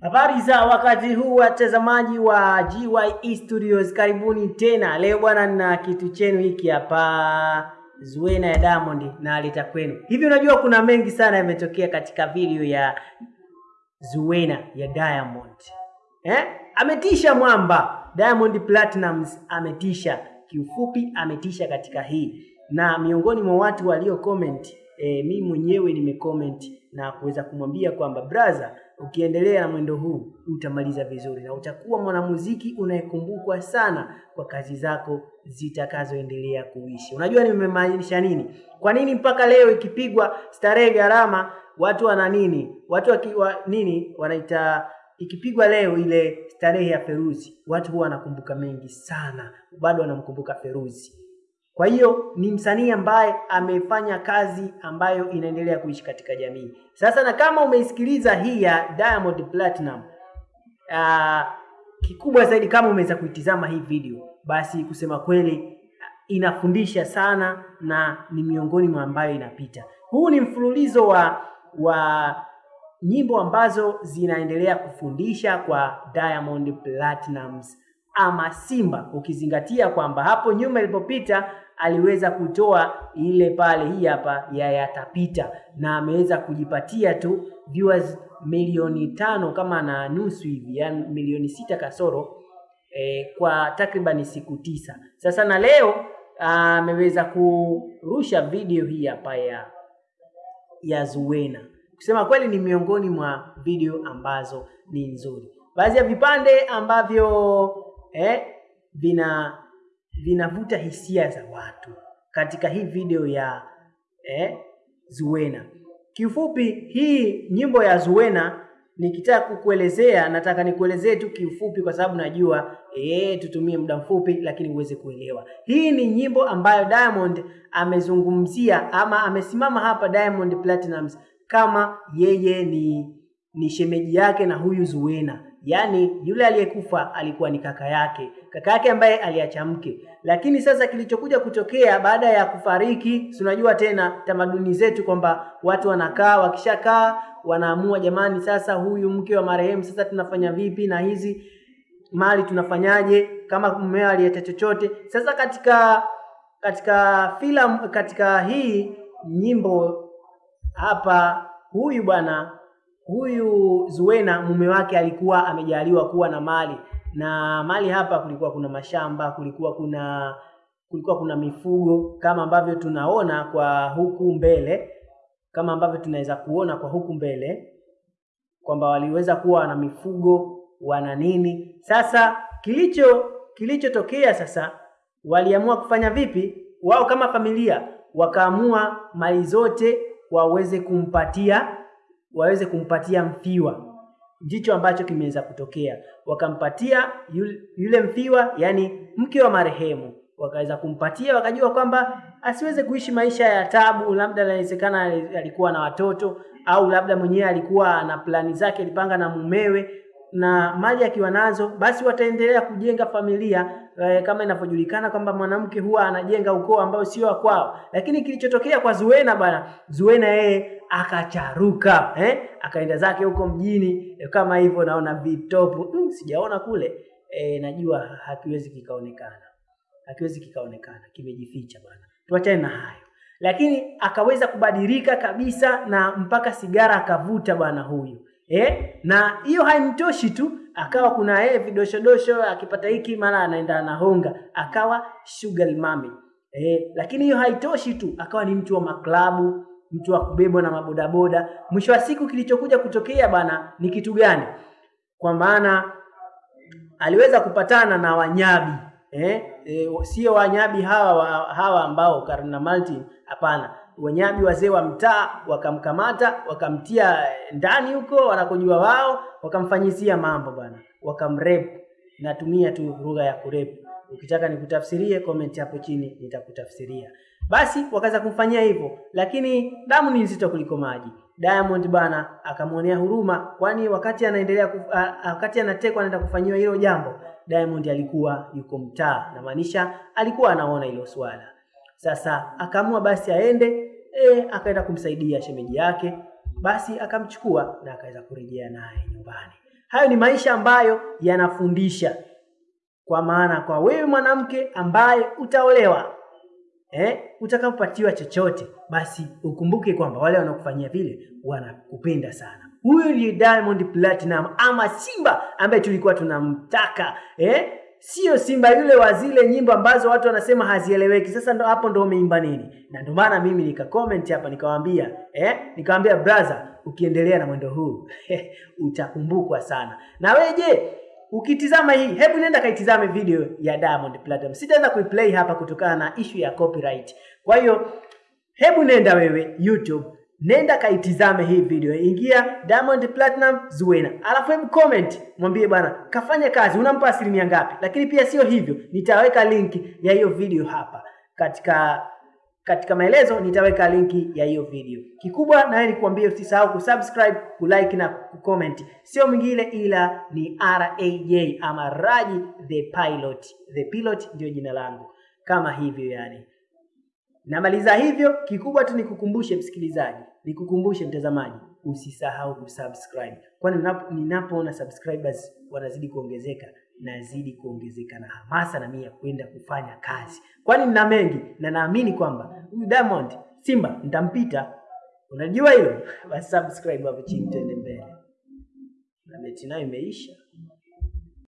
Habari za wakati huu watazamaji wa GYE Studios, karibuni tena. Leo bwana, na kitu chenu hiki hapa, Zuena ya Diamond na aleta kwenu. Hivi unajua kuna mengi sana yametokea katika video ya Zuena ya Diamond eh? Ametisha mwamba Diamond Platnumz, ametisha kiufupi, ametisha katika hii, na miongoni mwa watu walio comment eh, mi mwenyewe nimecomment na kuweza kumwambia kwamba brother ukiendelea na mwendo huu utamaliza vizuri na utakuwa mwanamuziki unayekumbukwa sana kwa kazi zako zitakazoendelea kuishi. Unajua nimemaanisha nini? Kwa nini mpaka leo ikipigwa starehe gharama watu wana nini? Watu waki, wa, nini wanaita ikipigwa leo ile starehe ya Feruzi, watu huwa wanakumbuka mengi sana, bado wanamkumbuka Feruzi. Kwa hiyo ni msanii ambaye amefanya kazi ambayo inaendelea kuishi katika jamii. Sasa na kama umeisikiliza hii ya Diamond Platinum, uh, kikubwa zaidi kama umeweza kuitizama hii video, basi kusema kweli inafundisha sana na ni miongoni mwa ambayo inapita. Huu ni mfululizo wa wa nyimbo ambazo zinaendelea kufundisha kwa Diamond Platinumz ama Simba, ukizingatia kwamba hapo nyuma ilipopita aliweza kutoa ile pale, hii hapa ya yatapita, na ameweza kujipatia tu viewers milioni tano kama na nusu hivi, yani milioni sita kasoro eh, kwa takribani siku tisa. Sasa na leo ameweza kurusha video hii hapa ya ya Zuena. Kusema kweli ni miongoni mwa video ambazo ni nzuri, baadhi ya vipande ambavyo eh, vina vinavuta hisia za watu katika hii video ya eh, Zuena. Kiufupi, hii nyimbo ya Zuena nikitaka kukuelezea, nataka nikuelezee tu kiufupi, kwa sababu najua eh, tutumie muda mfupi, lakini uweze kuelewa. Hii ni nyimbo ambayo Diamond amezungumzia ama amesimama hapa Diamond Platinumz kama yeye ni ni shemeji yake na huyu Zuena yaani yule aliyekufa alikuwa ni kaka yake, kaka yake ambaye aliacha mke. Lakini sasa kilichokuja kutokea baada ya kufariki, si unajua tena tamaduni zetu kwamba watu wanakaa, wakishakaa wanaamua, jamani, sasa huyu mke wa marehemu, sasa tunafanya vipi na hizi mali tunafanyaje, kama mmeo aliacha chochote. Sasa katika katika filamu, katika hii nyimbo hapa, huyu bwana huyu Zuena mume wake alikuwa amejaliwa kuwa na mali na mali hapa, kulikuwa kuna mashamba, kulikuwa kuna kulikuwa kuna mifugo kama ambavyo tunaona kwa huku mbele, kama ambavyo tunaweza kuona kwa huku mbele kwamba waliweza kuwa wana mifugo wana nini. Sasa kilicho kilichotokea sasa, waliamua kufanya vipi? Wao kama familia wakaamua mali zote waweze kumpatia waweze kumpatia mfiwa. Ndicho ambacho kimeweza kutokea, wakampatia yule, mfiwa, yani mke wa marehemu, wakaweza kumpatia, wakajua kwamba asiweze kuishi maisha ya tabu, labda inawezekana alikuwa na watoto au labda mwenyewe alikuwa na plani zake, alipanga na mumewe na mali akiwa nazo, basi wataendelea kujenga familia e, kama inavyojulikana kwamba mwanamke huwa anajenga ukoo ambao sio wa kwao. Lakini kilichotokea kwa Zuena bwana, Zuena yeye akacharuka eh, akaenda zake huko mjini eh, kama hivyo naona vitopu. Mm, sijaona kule. Eh, najua hakiwezi kikaonekana, hakiwezi kikaonekana, kimejificha bwana. Tuachane na hayo, lakini akaweza kubadilika kabisa na mpaka sigara akavuta bwana huyu. Eh, na hiyo haimtoshi tu, akawa kuna yeye vidoshodosho, akipata hiki mara anaenda anahonga, akawa sugar mami eh, lakini hiyo haitoshi tu, akawa ni mtu wa maklabu mtu wa kubebwa na mabodaboda. Mwisho wa siku kilichokuja kutokea bana ni kitu gani? Kwa maana aliweza kupatana na wanyabi eh, e, sio wanyabi hawa hawa ambao Karna Martin, hapana, wanyabi wazee wa mtaa wakamkamata, wakamtia ndani huko wanakojua wao, wakamfanyizia mambo bana, wakamrep. Natumia tu lugha ya kurep, ukitaka nikutafsirie comment hapo chini nitakutafsiria. Basi wakaweza kumfanyia hivyo, lakini damu ni nzito kuliko maji. Diamond bana akamwonea huruma, kwani wakati anaendelea kuf, a, wakati anatekwa anaenda kufanyiwa hilo jambo, Diamond alikuwa yuko mtaa, na maanisha alikuwa anaona hilo swala. Sasa akaamua basi aende, e, akaenda kumsaidia shemeji yake. basi akamchukua na akaweza kurejea naye nyumbani. Hayo ni maisha ambayo yanafundisha, kwa maana kwa wewe mwanamke ambaye utaolewa eh, utakapopatiwa chochote, basi ukumbuke kwamba wale wanaokufanyia vile wanakupenda sana. Huyu ni Diamond Platinum ama Simba ambaye tulikuwa tunamtaka eh? Sio Simba yule wa zile nyimbo ambazo watu wanasema hazieleweki. Sasa ndo hapo ndo umeimba nini? Na ndo maana mimi nika comment hapa nikawaambia eh, nikawaambia brother, ukiendelea na mwendo huu utakumbukwa sana. Na wewe je, ukitizama hii, hebu nenda kaitizame video ya Diamond Platinum. Sitaweza kuiplay hapa kutokana na issue ya copyright. Kwa hiyo hebu nenda wewe YouTube nenda kaitizame hii video, ingia Diamond Platinum Zuena, alafu hebu comment mwambie bwana kafanya kazi, unampa asilimia ngapi? Lakini pia sio hivyo, nitaweka linki ya hiyo video hapa katika katika maelezo, nitaweka linki ya hiyo video. Kikubwa na ni nikuambie, usisahau kusubscribe, kulike na kucomment. Sio mwingine ila ni RAJ ama Raji the Pilot. The Pilot ndio jina langu, kama hivyo yani. Namaliza hivyo, kikubwa tu nikukumbushe msikilizaji, nikukumbushe mtazamaji, usisahau kusubscribe, kwani ninapoona subscribers wanazidi kuongezeka, nazidi kuongezeka na hamasa na mimi ya kwenda kufanya kazi, kwani nina mengi na naamini kwamba huyu Diamond Simba nitampita. Unajua hilo? Basi subscribe hapo chini, tuende mbele na mechi nayo imeisha.